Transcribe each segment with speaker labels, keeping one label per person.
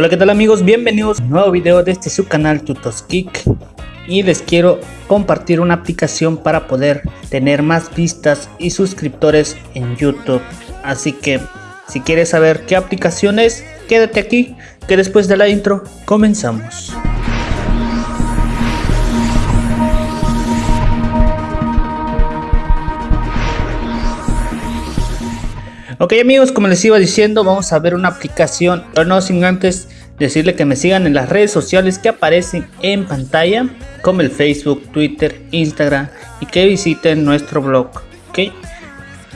Speaker 1: Hola qué tal amigos, bienvenidos a un nuevo video de este su canal Tutoskik y les quiero compartir una aplicación para poder tener más vistas y suscriptores en YouTube. Así que si quieres saber qué aplicación es, quédate aquí que después de la intro comenzamos. Ok amigos, como les iba diciendo, vamos a ver una aplicación, pero no sin antes decirle que me sigan en las redes sociales que aparecen en pantalla, como el Facebook, Twitter, Instagram y que visiten nuestro blog. Ok,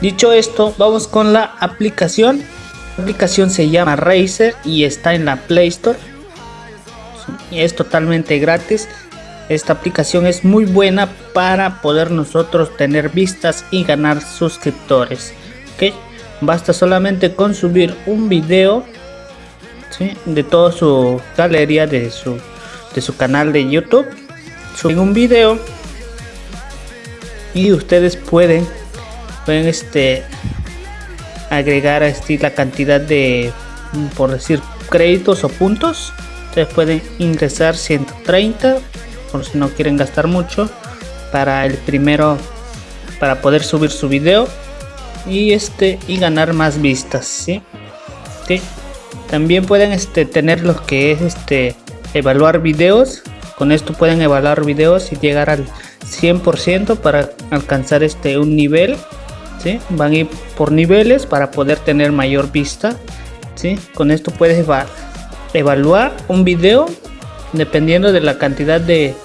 Speaker 1: dicho esto, vamos con la aplicación. La aplicación se llama Razer y está en la Play Store. Es totalmente gratis. Esta aplicación es muy buena para poder nosotros tener vistas y ganar suscriptores. Ok, basta solamente con subir un video de toda su galería de su de su canal de youtube. Suben un video y ustedes pueden pueden este agregar este, la cantidad de por decir créditos o puntos. Ustedes pueden ingresar 130 por si no quieren gastar mucho para el primero para poder subir su video y este y ganar más vistas ¿sí? también pueden este tener los que es este evaluar videos con esto pueden evaluar videos y llegar al 100% para alcanzar este un nivel ¿sí? van a ir por niveles para poder tener mayor vista ¿sí? con esto puedes evaluar un video dependiendo de la cantidad de,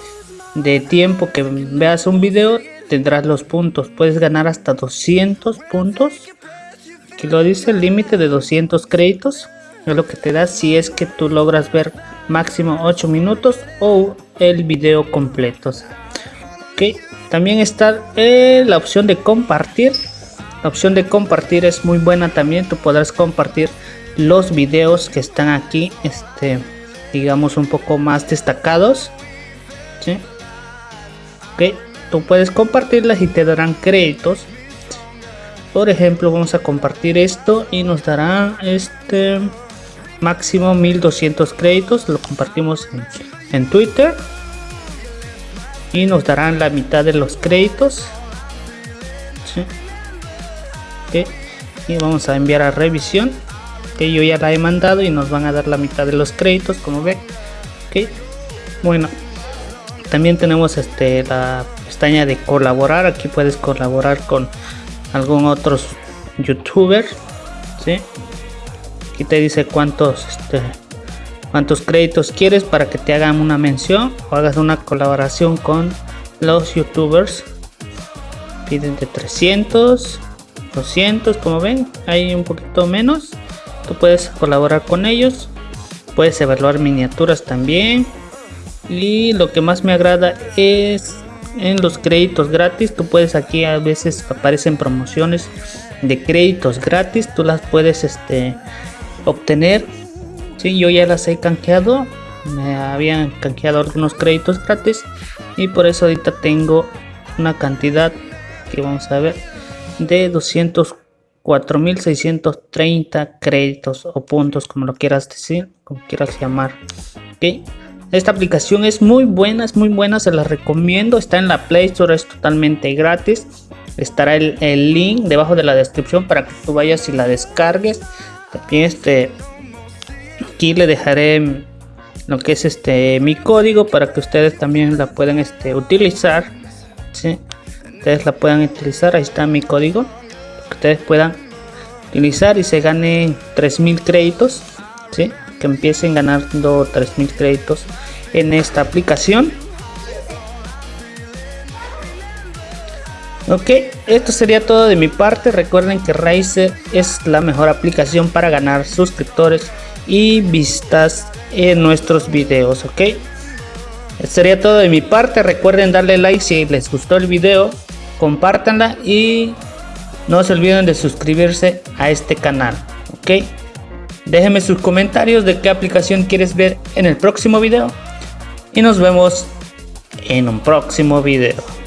Speaker 1: de tiempo que veas un video tendrás los puntos. Puedes ganar hasta 200 puntos. Aquí lo dice el límite de 200 créditos. Es lo que te da si es que tú logras ver máximo 8 minutos o el video completo. Ok, también está eh, la opción de compartir. La opción de compartir es muy buena también. Tú podrás compartir los videos que están aquí, este, digamos un poco más destacados. ¿sí? Tú puedes compartirlas y te darán créditos. Por ejemplo vamos a compartir esto y nos dará este máximo 1200 créditos. Lo compartimos en, twitter. Y nos darán la mitad de los créditos. Y vamos a enviar a revisión que yo ya la he mandado y nos van a dar la mitad de los créditos como ven bueno también tenemos este la pestaña de colaborar. Aquí puedes colaborar con algún otro youtuber ¿sí? aquí te dice cuántos este, cuántos créditos quieres para que te hagan una mención o hagas una colaboración con los youtubers. Piden de 300 200 como ven hay un poquito menos. Tú puedes colaborar con ellos puedes evaluar miniaturas también. Y lo que más me agrada es en los créditos gratis tú puedes aquí a veces aparecen promociones de créditos gratis tú las puedes este obtener. Si yo ya las he canjeado me habían canjeado algunos créditos gratis y por eso ahorita tengo una cantidad que vamos a ver de 204.630 créditos o puntos como lo quieras decir como quieras llamar ok esta aplicación es muy buena, es muy buena, se la recomiendo. Está en la Play Store, es totalmente gratis. Estará el, link debajo de la descripción para que tú vayas y la descargues. También este, aquí le dejaré lo que es este mi código para que ustedes también la puedan este, utilizar. ¿sí? Ustedes la puedan utilizar, ahí está mi código. Que ustedes puedan utilizar y se ganen 3000 créditos. ¿sí? Que empiecen ganando 3000 créditos en esta aplicación. Ok esto sería todo de mi parte. Recuerden que Razer es la mejor aplicación para ganar suscriptores y vistas en nuestros videos ok. Esto sería todo de mi parte. Recuerden darle like si les gustó el video compártanla y no se olviden de suscribirse a este canal ok Déjenme sus comentarios de qué aplicación quieres ver en el próximo video. Y nos vemos en un próximo video.